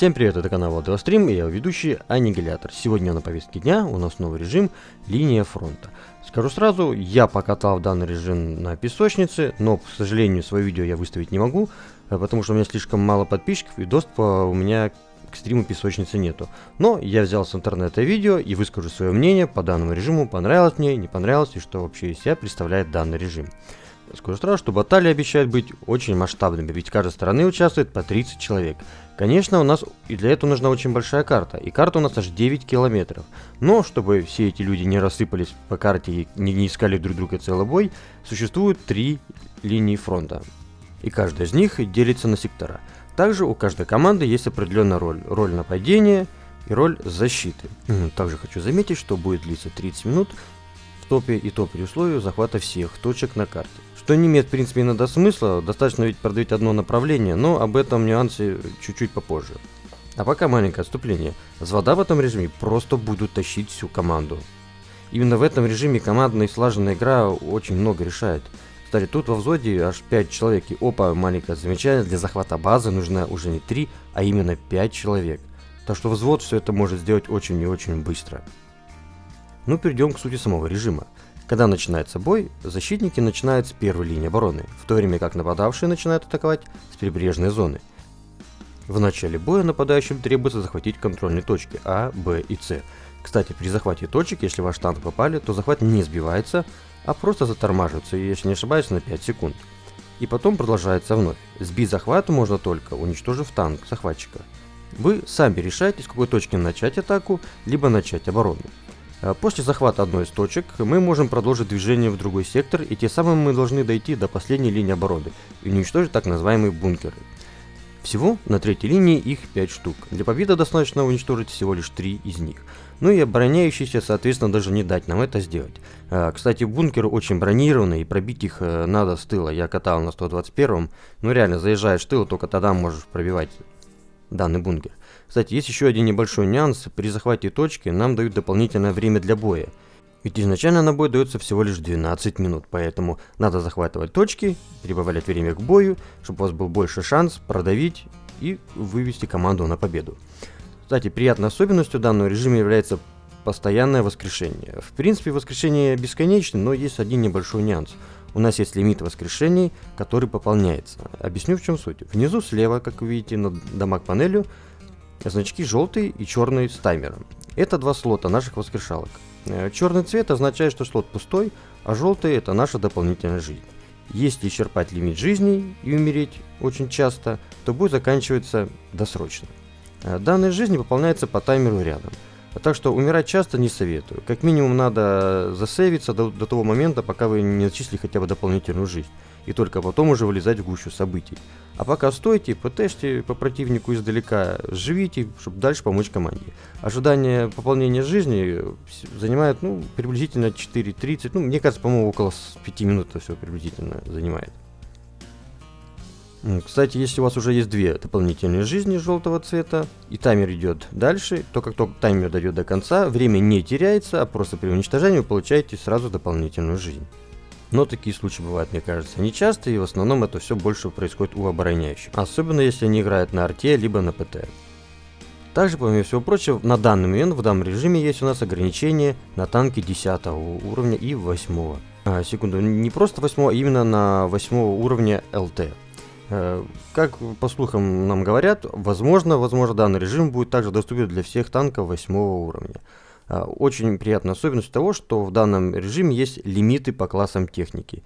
Всем привет, это канал Владострим и я ведущий Аннигилятор. Сегодня на повестке дня у нас новый режим линия фронта. Скажу сразу, я покатал данный режим на песочнице, но, к сожалению, свое видео я выставить не могу, э, потому что у меня слишком мало подписчиков и доступа у меня к стриму песочницы нету. Но я взял с интернета видео и выскажу свое мнение по данному режиму, понравилось мне, не понравилось и что вообще из себя представляет данный режим. Скажу сразу, что баталии обещают быть очень масштабными, ведь каждой стороны участвует по 30 человек. Конечно, у нас и для этого нужна очень большая карта, и карта у нас аж 9 километров. Но, чтобы все эти люди не рассыпались по карте и не, не искали друг друга целый бой, существует три линии фронта. И каждая из них делится на сектора. Также у каждой команды есть определенная роль. Роль нападения и роль защиты. Также хочу заметить, что будет длиться 30 минут в топе и топе условию захвата всех точек на карте. Что не имеет, в принципе, иногда смысла, достаточно ведь продавить одно направление, но об этом нюансе чуть-чуть попозже. А пока маленькое отступление. Звода в этом режиме просто будут тащить всю команду. Именно в этом режиме командная и слаженная игра очень много решает. Кстати, тут во взводе аж 5 человек, и опа, маленькое замечание, для захвата базы нужно уже не 3, а именно 5 человек. Так что взвод все это может сделать очень и очень быстро. Ну, перейдем к сути самого режима. Когда начинается бой, защитники начинают с первой линии обороны, в то время как нападавшие начинают атаковать с прибрежной зоны. В начале боя нападающим требуется захватить контрольные точки А, Б и С. Кстати, при захвате точек, если ваш танк попали, то захват не сбивается, а просто затормаживается, если не ошибаюсь, на 5 секунд. И потом продолжается вновь. Сбить захват можно только, уничтожив танк захватчика. Вы сами решаете, с какой точки начать атаку, либо начать оборону. Э, после захвата одной из точек мы можем продолжить движение в другой сектор, и тем самым мы должны дойти до последней линии обороны и уничтожить так называемые бункеры. Всего на третьей линии их 5 штук. Для победы достаточно уничтожить всего лишь 3 из них. Ну и обороняющиеся, соответственно, даже не дать нам это сделать. А, кстати, бункеры очень бронированные, и пробить их э, надо с тыла. Я катал на 121, ну реально, заезжаешь в тыл, только тогда можешь пробивать данный бункер. Кстати, есть еще один небольшой нюанс. При захвате точки нам дают дополнительное время для боя. Ведь изначально на бой дается всего лишь 12 минут, поэтому надо захватывать точки, прибавлять время к бою, чтобы у вас был больше шанс продавить и вывести команду на победу. Кстати, приятной особенностью данного режима является постоянное воскрешение. В принципе, воскрешение бесконечно, но есть один небольшой нюанс. У нас есть лимит воскрешений, который пополняется. Объясню в чем суть. Внизу слева, как вы видите, над дамаг панелью, значки желтый и черный с таймером. Это два слота наших воскрешалок. Э, черный цвет означает, что слот пустой, а желтый это наша дополнительная жизнь. Если исчерпать лимит жизни и умереть очень часто, то бой заканчивается досрочно. Э, данная жизнь пополняется по таймеру рядом. Так что умирать часто не советую. Как минимум надо засейвиться до, до того момента, пока вы не начислили хотя бы дополнительную жизнь и только потом уже вылезать в гущу событий. А пока стойте, ПТшьте по противнику издалека, живите, чтобы дальше помочь команде. Ожидание пополнения жизни занимает ну, приблизительно 4.30, ну мне кажется, по-моему, около 5 минут это все приблизительно занимает. Кстати, если у вас уже есть две дополнительные жизни желтого цвета, и таймер идет дальше, то как только таймер дойдет до конца, время не теряется, а просто при уничтожении вы получаете сразу дополнительную жизнь. Но такие случаи бывают, мне кажется, нечасто, и в основном это все больше происходит у обороняющих. Особенно если они играют на арте, либо на ПТ. Также, помимо всего прочего, на данный момент в данном режиме есть у нас ограничение на танки 10 уровня и 8. А, секунду, не просто 8, а именно на 8 уровня ЛТ. Э, как по слухам нам говорят, возможно, возможно данный режим будет также доступен для всех танков 8 уровня. А, очень приятная особенность того, что в данном режиме есть лимиты по классам техники.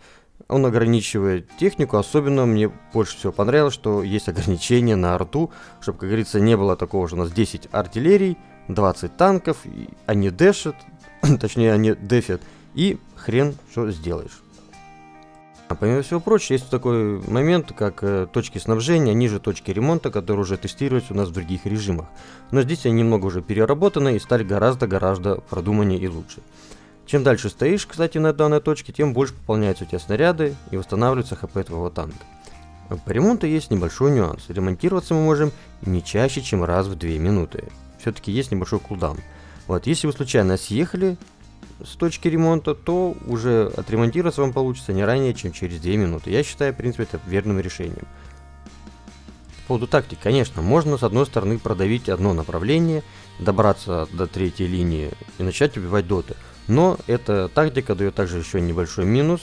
Он ограничивает технику, особенно мне больше всего понравилось, что есть ограничения на арту, чтобы, как говорится, не было такого, что у нас 10 артиллерий, 20 танков, они дэшат, точнее они дефят, и хрен что сделаешь. А помимо всего прочего, есть такой момент, как э, точки снабжения ниже точки ремонта, которые уже тестируются у нас в других режимах. Но здесь они немного уже переработаны и стали гораздо-гораздо продуманнее и лучше. Чем дальше стоишь, кстати, на данной точке, тем больше пополняются у тебя снаряды и восстанавливается хп твоего танка. По ремонту есть небольшой нюанс. Ремонтироваться мы можем не чаще, чем раз в 2 минуты. Все-таки есть небольшой кулдаун. Вот, если вы случайно съехали, с точки ремонта, то уже отремонтироваться вам получится не ранее, чем через 2 минуты. Я считаю, в принципе, это верным решением. По поводу тактики, конечно, можно с одной стороны продавить одно направление, добраться до третьей линии и начать убивать доты. Но эта тактика дает также еще небольшой минус.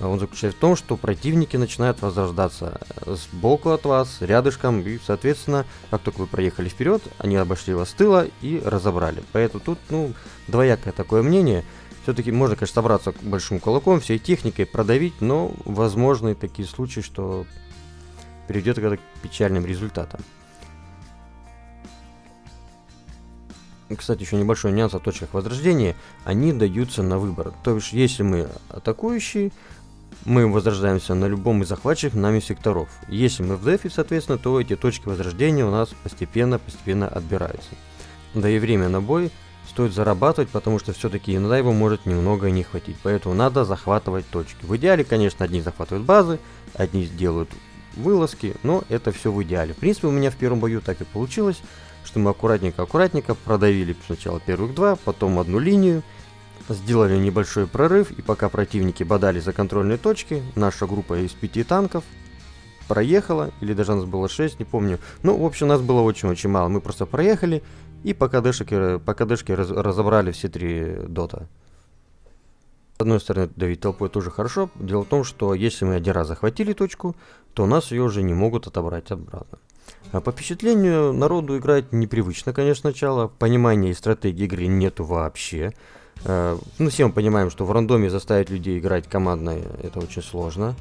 Он заключается в том, что противники начинают возрождаться сбоку от вас, рядышком, и, соответственно, как только вы проехали вперед, они обошли вас с тыла и разобрали. Поэтому тут, ну, двоякое такое мнение. Все-таки можно, конечно, собраться большим кулаком, всей техникой продавить, но возможны такие случаи, что приведет к печальным результатам. Кстати, еще небольшой нюанс о точках возрождения. Они даются на выбор. То есть, если мы атакующий, мы возрождаемся на любом из захваченных нами секторов. Если мы в дефе, соответственно, то эти точки возрождения у нас постепенно-постепенно отбираются. Да и время на бой стоит зарабатывать, потому что все-таки иногда его может немного не хватить. Поэтому надо захватывать точки. В идеале, конечно, одни захватывают базы, одни делают вылазки, но это все в идеале. В принципе, у меня в первом бою так и получилось, что мы аккуратненько-аккуратненько продавили сначала первых два, потом одну линию, сделали небольшой прорыв, и пока противники бодали за контрольные точки, наша группа из пяти танков проехала, или даже нас было 6, не помню. Ну, в общем, нас было очень-очень мало. Мы просто проехали, и по КДшке, по КДшке раз, разобрали все три дота. С одной стороны, давить толпой тоже хорошо. Дело в том, что если мы один раз захватили точку, то нас ее уже не могут отобрать обратно. А по впечатлению, народу играть непривычно, конечно, сначала. Понимания и стратегии игры нету вообще. Э, ну, все мы понимаем, что в рандоме заставить людей играть командно это очень сложно.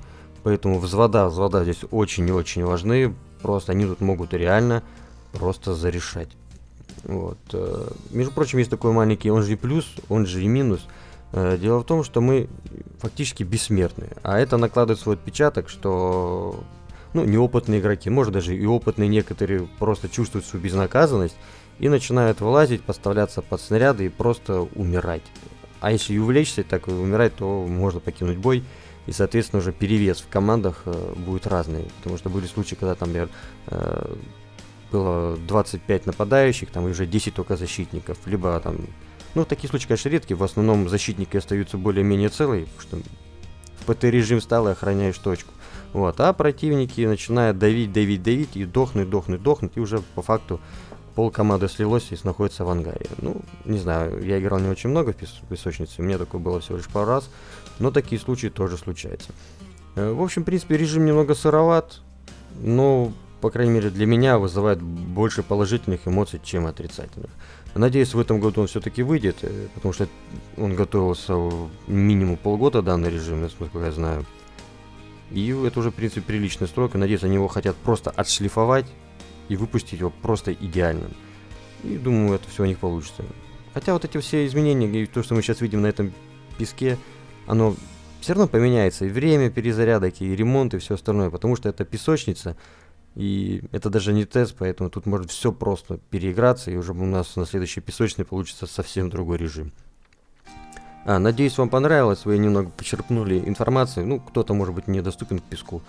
Поэтому взвода, взвода здесь очень и очень важны. Просто они тут могут реально просто зарешать. Вот. Э, между прочим, есть такой маленький, он же и плюс, он же и минус. Э, дело в том, что мы фактически бессмертны. А это накладывает свой отпечаток, что ну, неопытные игроки, может даже и опытные некоторые просто чувствуют свою безнаказанность и начинают вылазить, поставляться под снаряды и просто умирать. А если и так умирать, то можно покинуть бой. И, соответственно, уже перевес в командах э, будет разный. Потому что были случаи, когда там, например, э, было 25 нападающих, там уже 10 только защитников. Либо там, ну, такие случаи, конечно, редкие. В основном защитники остаются более-менее целые, потому что в ПТ-режим стал и охраняешь точку. Вот, а противники начинают давить, давить, давить и дохнуть, дохнуть, дохнуть, и уже по факту пол команды слилось и находится в ангаре. Ну, не знаю, я играл не очень много в песочнице, у меня такое было всего лишь пару раз, но такие случаи тоже случаются. Э, в общем, в принципе, режим немного сыроват, но, по крайней мере, для меня вызывает больше положительных эмоций, чем отрицательных. Надеюсь, в этом году он все-таки выйдет, э, потому что он готовился минимум полгода, данный режим, насколько я знаю. И это уже, в принципе, приличный срок. И надеюсь, они его хотят просто отшлифовать и выпустить его просто идеальным. И думаю, это все у них получится. Хотя вот эти все изменения, и то, что мы сейчас видим на этом песке, оно все равно поменяется. И время перезарядок, и ремонт, и все остальное. Потому что это песочница. И это даже не тест, поэтому тут может все просто переиграться. И уже у нас на следующей песочной получится совсем другой режим. А, надеюсь, вам понравилось, вы немного почерпнули информации. Ну, кто-то, может быть, недоступен к песку.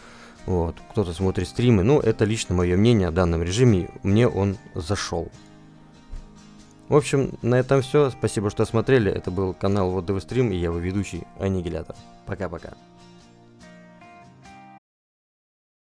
Вот, кто-то смотрит стримы. Ну, это лично мое мнение о данном режиме. Мне он зашел. В общем, на этом все. Спасибо, что смотрели. Это был канал Вот Стрим и я его ведущий Аннигилятор. Пока-пока.